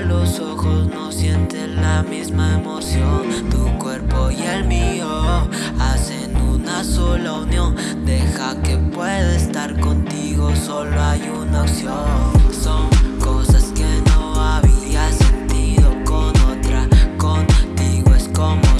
los ojos no sientes la misma emoción. Tu cuerpo y el mío hacen una sola unión. Deja que pueda estar contigo, solo hay una opción. Son cosas que no había sentido con otra. Contigo es como